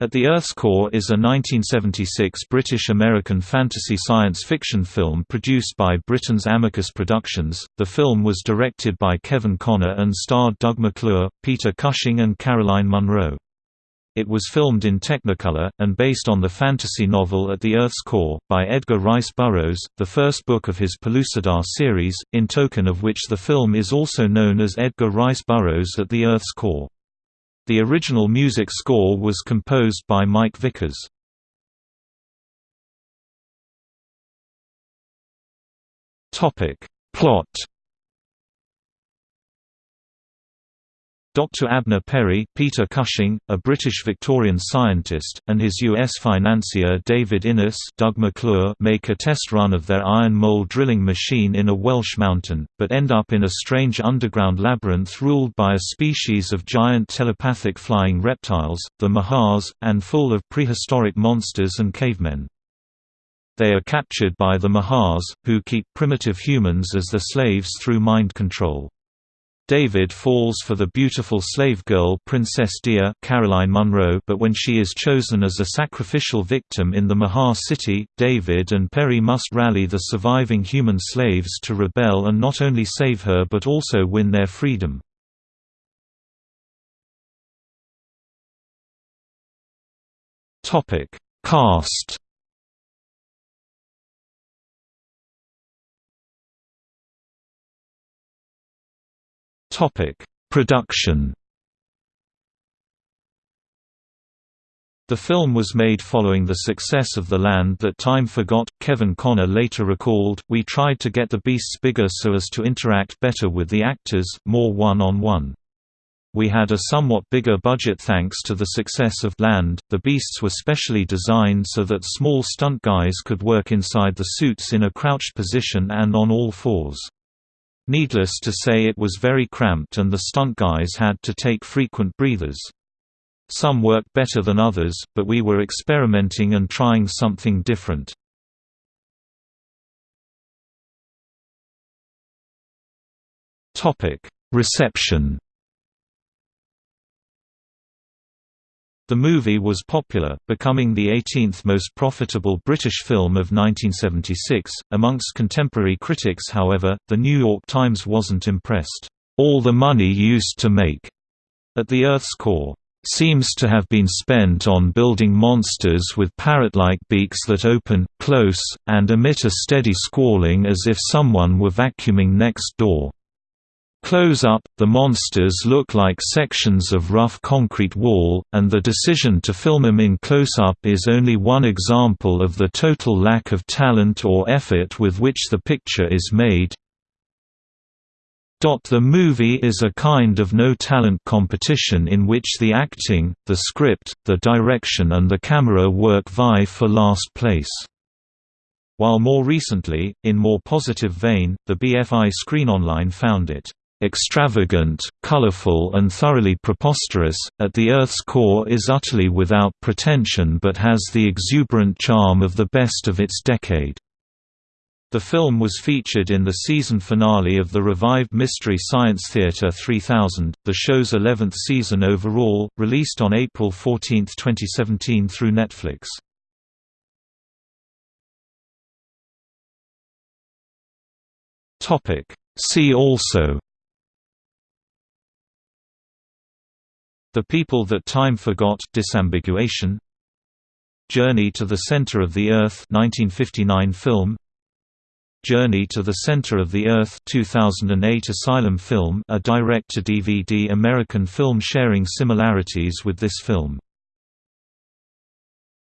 At the Earth's Core is a 1976 British-American fantasy science fiction film produced by Britain's Amicus Productions. The film was directed by Kevin Connor and starred Doug McClure, Peter Cushing and Caroline Munro. It was filmed in Technicolor, and based on the fantasy novel At the Earth's Core, by Edgar Rice Burroughs, the first book of his Pellucidar series, in token of which the film is also known as Edgar Rice Burroughs At the Earth's Core. The original music score was composed by Mike Vickers. Plot Dr. Abner Perry Peter Cushing, a British Victorian scientist, and his U.S. financier David Innes Doug McClure make a test run of their iron mole drilling machine in a Welsh mountain, but end up in a strange underground labyrinth ruled by a species of giant telepathic flying reptiles, the Mahars, and full of prehistoric monsters and cavemen. They are captured by the Mahars, who keep primitive humans as their slaves through mind control. David falls for the beautiful slave girl Princess Dia Caroline Munro but when she is chosen as a sacrificial victim in the Mahar city, David and Perry must rally the surviving human slaves to rebel and not only save her but also win their freedom. Cast Topic: Production. The film was made following the success of The Land That Time Forgot. Kevin Connor later recalled, We tried to get the beasts bigger so as to interact better with the actors, more one on one. We had a somewhat bigger budget thanks to the success of Land. The beasts were specially designed so that small stunt guys could work inside the suits in a crouched position and on all fours. Needless to say it was very cramped and the stunt guys had to take frequent breathers. Some worked better than others, but we were experimenting and trying something different. Reception The movie was popular, becoming the 18th most profitable British film of 1976. Amongst contemporary critics, however, The New York Times wasn't impressed. All the money used to make at the Earth's core seems to have been spent on building monsters with parrot-like beaks that open, close, and emit a steady squalling as if someone were vacuuming next door. Close up, the monsters look like sections of rough concrete wall, and the decision to film them in close-up is only one example of the total lack of talent or effort with which the picture is made. The movie is a kind of no-talent competition in which the acting, the script, the direction and the camera work vie for last place. While more recently, in more positive vein, the BFI Screen Online found it extravagant, colorful and thoroughly preposterous, at the Earth's core is utterly without pretension but has the exuberant charm of the best of its decade. The film was featured in the season finale of the revived Mystery Science Theater 3000, the show's 11th season overall, released on April 14, 2017 through Netflix. See also The People That Time Forgot disambiguation. Journey to the Center of the Earth 1959 film. Journey to the Center of the Earth 2008 Asylum film a direct-to-DVD American film sharing similarities with this film